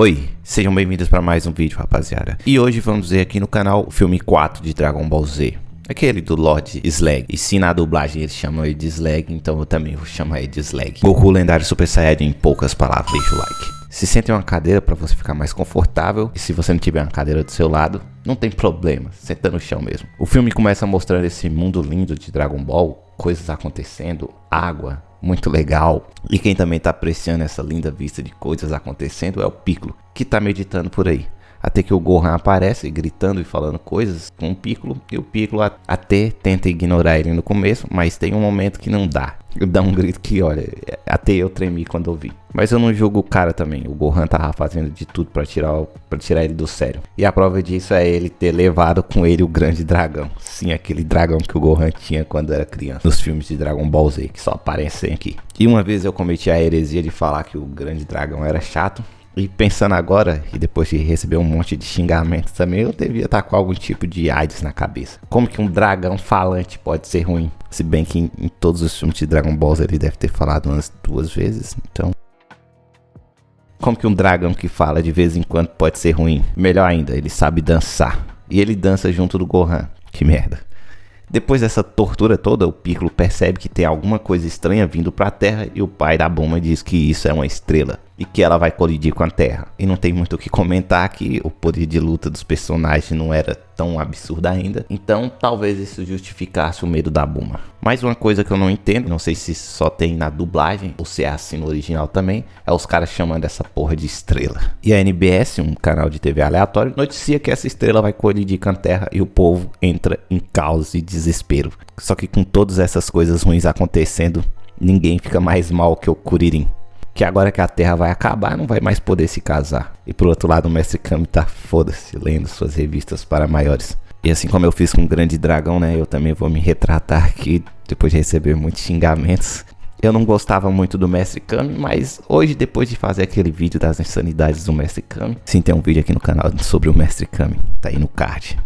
Oi, sejam bem-vindos para mais um vídeo, rapaziada. E hoje vamos ver aqui no canal o filme 4 de Dragon Ball Z. Aquele do Lord Slag. E se na dublagem eles chamam ele de Slag, então eu também vou chamar ele de Slag. Goku lendário Super Saiyajin em poucas palavras, deixa o like. Se sente em uma cadeira para você ficar mais confortável. E se você não tiver uma cadeira do seu lado, não tem problema, senta no chão mesmo. O filme começa mostrando esse mundo lindo de Dragon Ball, coisas acontecendo, água, muito legal. E quem também está apreciando essa linda vista de coisas acontecendo é o Piccolo, que está meditando por aí. Até que o Gohan aparece gritando e falando coisas com o Piccolo. E o Piccolo até tenta ignorar ele no começo, mas tem um momento que não dá. Dá um grito que, olha, até eu tremi quando ouvi. Mas eu não julgo o cara também. O Gohan tava fazendo de tudo para tirar, pra tirar ele do sério. E a prova disso é ele ter levado com ele o grande dragão. Sim, aquele dragão que o Gohan tinha quando era criança. Nos filmes de Dragon Ball Z, que só aparecem aqui. E uma vez eu cometi a heresia de falar que o grande dragão era chato. E pensando agora, e depois de receber um monte de xingamentos também, eu devia estar com algum tipo de AIDS na cabeça. Como que um dragão falante pode ser ruim? Se bem que em, em todos os filmes de Dragon Ball ele deve ter falado umas duas vezes, então... Como que um dragão que fala de vez em quando pode ser ruim? Melhor ainda, ele sabe dançar. E ele dança junto do Gohan. Que merda. Depois dessa tortura toda, o Piccolo percebe que tem alguma coisa estranha vindo para a Terra e o pai da Bulma diz que isso é uma estrela e que ela vai colidir com a Terra. E não tem muito o que comentar que o poder de luta dos personagens não era tão absurdo ainda. Então talvez isso justificasse o medo da Buma. Mais uma coisa que eu não entendo, não sei se só tem na dublagem ou se é assim no original também, é os caras chamando essa porra de estrela. E a NBS, um canal de TV aleatório, noticia que essa estrela vai colidir com a Terra e o povo entra em caos e desespero. Só que com todas essas coisas ruins acontecendo, ninguém fica mais mal que o Kuririn que agora que a Terra vai acabar, não vai mais poder se casar. E por outro lado, o Mestre Kami tá foda-se, lendo suas revistas para maiores. E assim como eu fiz com o Grande Dragão, né, eu também vou me retratar aqui, depois de receber muitos xingamentos. Eu não gostava muito do Mestre Kami, mas hoje, depois de fazer aquele vídeo das insanidades do Mestre Kami, sim, tem um vídeo aqui no canal sobre o Mestre Kami, tá aí no card.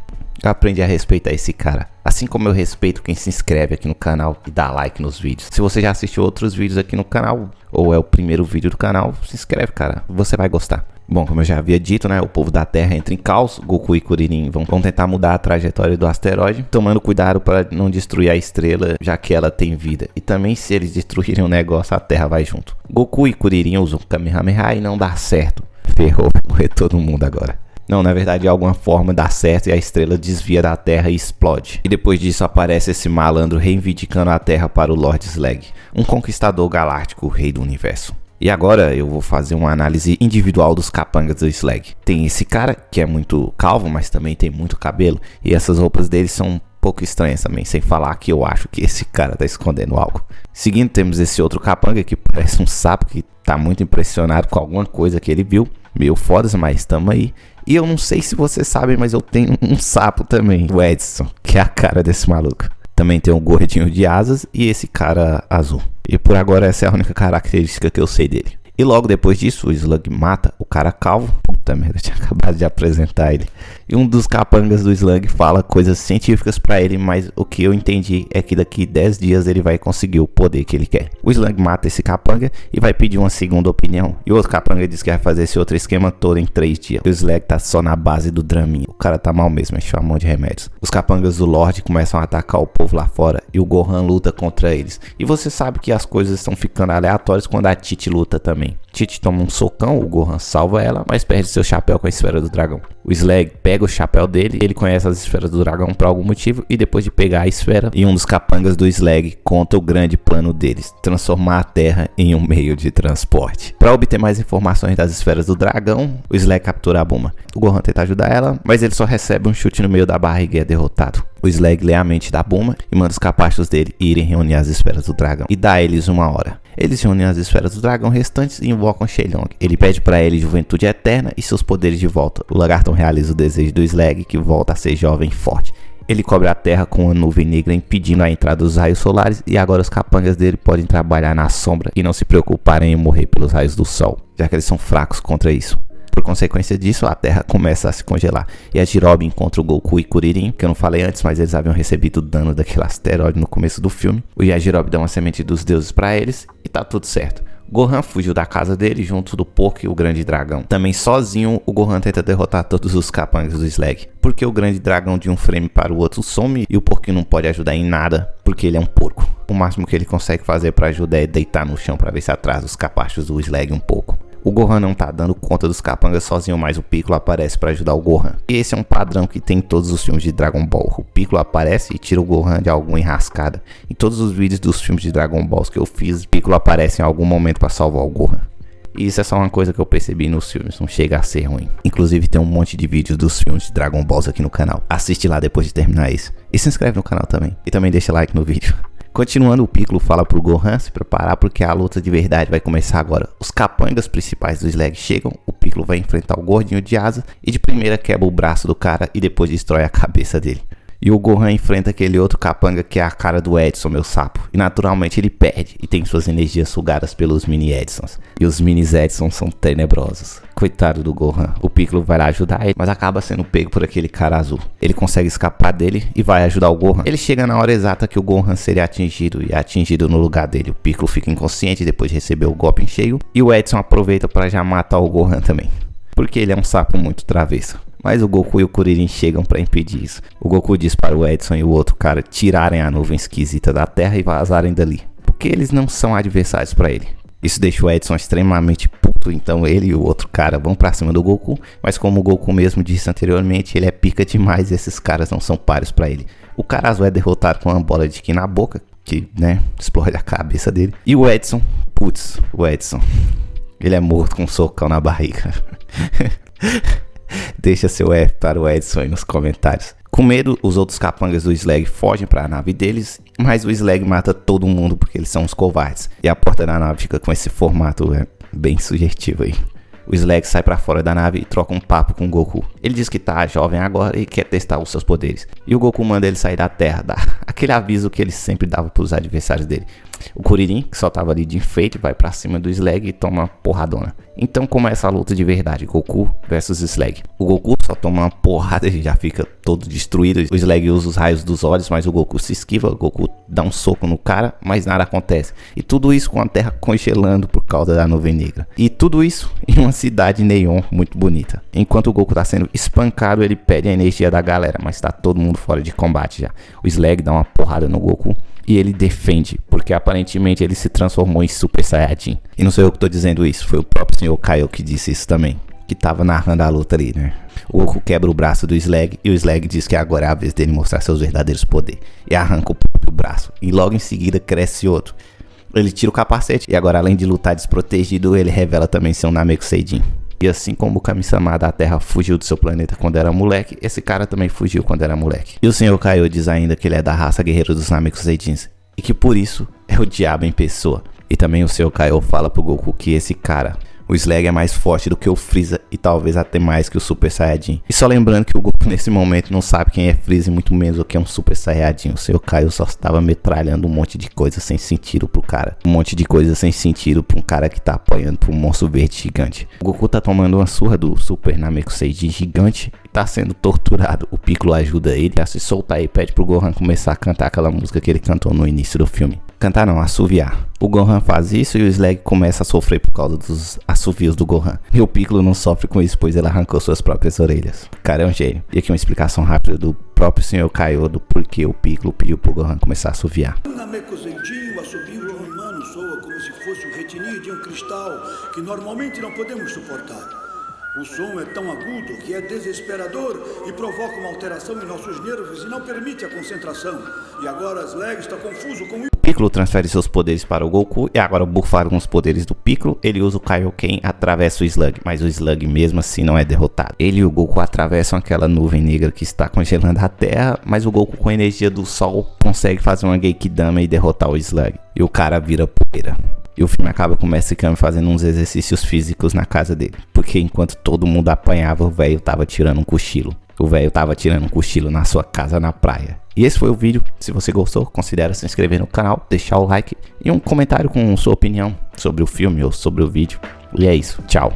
Eu aprendi a respeitar esse cara. Assim como eu respeito quem se inscreve aqui no canal e dá like nos vídeos. Se você já assistiu outros vídeos aqui no canal, ou é o primeiro vídeo do canal, se inscreve, cara. Você vai gostar. Bom, como eu já havia dito, né, o povo da Terra entra em caos, Goku e Kuririn vão, vão tentar mudar a trajetória do asteroide, tomando cuidado para não destruir a estrela, já que ela tem vida. E também se eles destruírem o negócio, a Terra vai junto. Goku e Kuririn usam Kamehameha e não dá certo. Ferrou, vai morrer todo mundo agora. Não, na verdade, de alguma forma dá certo e a estrela desvia da Terra e explode. E depois disso aparece esse malandro reivindicando a Terra para o Lord Slag, um conquistador galáctico, rei do universo. E agora eu vou fazer uma análise individual dos capangas do Slag. Tem esse cara que é muito calvo, mas também tem muito cabelo, e essas roupas dele são um pouco estranhas também, sem falar que eu acho que esse cara tá escondendo algo. Seguindo, temos esse outro capanga que parece um sapo que tá muito impressionado com alguma coisa que ele viu. Meio foda, mas tamo aí. E eu não sei se vocês sabem, mas eu tenho um sapo também, o Edson, que é a cara desse maluco. Também tem um gordinho de asas e esse cara azul. E por agora essa é a única característica que eu sei dele. E logo depois disso, o Slug mata o cara calvo. Puta merda, eu tinha acabado de apresentar ele. E um dos capangas do Slug fala coisas científicas para ele, mas o que eu entendi é que daqui 10 dias ele vai conseguir o poder que ele quer. O Slug mata esse capanga e vai pedir uma segunda opinião. E o outro capanga diz que vai fazer esse outro esquema todo em 3 dias. O Slug tá só na base do draminha. O cara tá mal mesmo, encheu a mão de remédios. Os capangas do Lorde começam a atacar o povo lá fora e o Gohan luta contra eles. E você sabe que as coisas estão ficando aleatórias quando a Titi luta também. Titi toma um socão, o Gohan salva ela, mas perde seu chapéu com a esfera do dragão. O Slag pega pega o chapéu dele, ele conhece as esferas do dragão por algum motivo e depois de pegar a esfera e um dos capangas do Slag conta o grande plano deles, transformar a Terra em um meio de transporte. Para obter mais informações das esferas do dragão, o Slag captura a Buma. O Gohan tenta ajudar ela, mas ele só recebe um chute no meio da barriga e é derrotado. O Slag lê a mente da Buma e manda os capachos dele irem reunir as esferas do dragão e dá a eles uma hora. Eles reúnem as esferas do dragão restantes e invocam Shenlong. Ele pede para ele juventude eterna e seus poderes de volta. O lagartão realiza o desejo do Slag que volta a ser jovem e forte. Ele cobre a terra com uma nuvem negra impedindo a entrada dos raios solares e agora os capangas dele podem trabalhar na sombra e não se preocuparem em morrer pelos raios do sol, já que eles são fracos contra isso. Por consequência disso, a Terra começa a se congelar. E a Jirobe encontra o Goku e Kuririn, que eu não falei antes, mas eles haviam recebido o dano daquele asteroide no começo do filme. O Yajirobe dá uma semente dos deuses para eles e tá tudo certo. Gohan fugiu da casa dele junto do Porco e o Grande Dragão. Também sozinho, o Gohan tenta derrotar todos os capangas do Slag. Porque o Grande Dragão de um frame para o outro some e o Porquinho não pode ajudar em nada porque ele é um porco. O máximo que ele consegue fazer para ajudar é deitar no chão para ver se atrasa os capachos do Slag um pouco. O Gohan não tá dando conta dos capangas sozinho, mas o Piccolo aparece para ajudar o Gohan. E esse é um padrão que tem em todos os filmes de Dragon Ball. O Piccolo aparece e tira o Gohan de alguma enrascada. Em todos os vídeos dos filmes de Dragon Balls que eu fiz, o Piccolo aparece em algum momento para salvar o Gohan. E isso é só uma coisa que eu percebi nos filmes, não chega a ser ruim. Inclusive tem um monte de vídeos dos filmes de Dragon Balls aqui no canal. Assiste lá depois de terminar isso. E se inscreve no canal também. E também deixa like no vídeo. Continuando, o Piccolo fala pro Gohan se preparar porque a luta de verdade vai começar agora. Os capangas principais do Slag chegam, o Piccolo vai enfrentar o gordinho de asa e de primeira quebra o braço do cara e depois destrói a cabeça dele. E o Gohan enfrenta aquele outro capanga que é a cara do Edson, meu sapo. E naturalmente ele perde e tem suas energias sugadas pelos mini Edsons. E os mini Edsons são tenebrosos. Coitado do Gohan. O Piccolo vai lá ajudar ele, mas acaba sendo pego por aquele cara azul. Ele consegue escapar dele e vai ajudar o Gohan. Ele chega na hora exata que o Gohan seria atingido e é atingido no lugar dele. O Piccolo fica inconsciente depois de receber o golpe em cheio. E o Edson aproveita para já matar o Gohan também. Porque ele é um sapo muito travesso. Mas o Goku e o Kuririn chegam para impedir isso. O Goku diz para o Edson e o outro cara tirarem a nuvem esquisita da Terra e vazarem dali. Porque eles não são adversários para ele. Isso deixa o Edson extremamente puto, então ele e o outro cara vão pra cima do Goku, mas como o Goku mesmo disse anteriormente, ele é pica demais e esses caras não são pares para ele. O cara azul é derrotado com uma bola de ki na boca, que, né, explode a cabeça dele. E o Edson, putz, o Edson, ele é morto com um socão na barriga. Deixa seu F para o Edson aí nos comentários. Com medo, os outros capangas do Slag fogem para a nave deles, mas o Slag mata todo mundo porque eles são os covardes. E a porta da nave fica com esse formato é, bem sugestivo aí. O Slag sai para fora da nave e troca um papo com Goku. Ele diz que tá jovem agora e quer testar os seus poderes. E o Goku manda ele sair da Terra, dá aquele aviso que ele sempre dava para os adversários dele. O Kuririn, que só tava ali de enfeite, vai para cima do Slag e toma uma porradona. Então começa a luta de verdade, Goku versus Slag. O Goku só toma uma porrada e já fica todo destruído. O Slag usa os raios dos olhos, mas o Goku se esquiva. O Goku dá um soco no cara, mas nada acontece. E tudo isso com a terra congelando por causa da nuvem negra. E tudo isso em uma cidade neon muito bonita. Enquanto o Goku tá sendo espancado, ele pede a energia da galera, mas tá todo mundo fora de combate já. O Slag dá uma porrada no Goku e ele defende, porque aparentemente ele se transformou em Super Saiyajin. E não sou eu que tô dizendo isso, foi o próprio Sr. Kaio que disse isso também, que tava narrando a luta ali, né? O Goku quebra o braço do Slag e o Slag diz que agora é a vez dele mostrar seus verdadeiros poderes. E arranca o próprio braço. E logo em seguida cresce outro. Ele tira o capacete e agora além de lutar desprotegido, ele revela também ser um Nameku Seijin. E assim como o Kami-sama da Terra fugiu do seu planeta quando era moleque, esse cara também fugiu quando era moleque. E o Sr. Kaiô diz ainda que ele é da raça guerreiro dos Namekusei Seijins, e que por isso é o diabo em pessoa. E também o Sr. Kaiô fala pro Goku que esse cara o Slag é mais forte do que o Freeza e talvez até mais que o Super Saiyajin. E só lembrando que o Goku nesse momento não sabe quem é Freeza e muito menos o que é um Super Saiyajin. O seu Kaio só estava metralhando um monte de coisa sem sentido pro cara. Um monte de coisa sem sentido pra um cara que tá apanhando pro monstro verde gigante. O Goku tá tomando uma surra do Super Namekusei gigante e tá sendo torturado. O Piccolo ajuda ele a se soltar e pede pro Gohan começar a cantar aquela música que ele cantou no início do filme. Cantar não, assoviar. O Gohan faz isso e o Slag começa a sofrer por causa dos assovios do Gohan. E o Piccolo não sofre com isso, pois ele arrancou suas próprias orelhas. O cara é um gênio. E aqui uma explicação rápida do próprio Sr. Kaiô do porquê o Piccolo pediu pro Gohan começar a assoviar. o assobio romano soa como se fosse o retinir de um cristal que normalmente não podemos suportar. O som é tão agudo que é desesperador e provoca uma alteração em nossos nervos e não permite a concentração. E agora Slag está confuso com isso. Piccolo transfere seus poderes para o Goku e agora bufado com os poderes do Piccolo, ele usa o Kaioken atravessa o Slug, mas o Slug mesmo assim não é derrotado. Ele e o Goku atravessam aquela nuvem negra que está congelando a Terra, mas o Goku com a energia do Sol consegue fazer uma Genkidama e derrotar o Slug. E o cara vira poeira. E o filme acaba com o Mestre Kami fazendo uns exercícios físicos na casa dele. Porque enquanto todo mundo apanhava, o velho tava tirando um cochilo. O velho tava tirando um cochilo na sua casa na praia. E esse foi o vídeo. Se você gostou, considere se inscrever no canal, deixar o like e um comentário com sua opinião sobre o filme ou sobre o vídeo. E é isso. Tchau.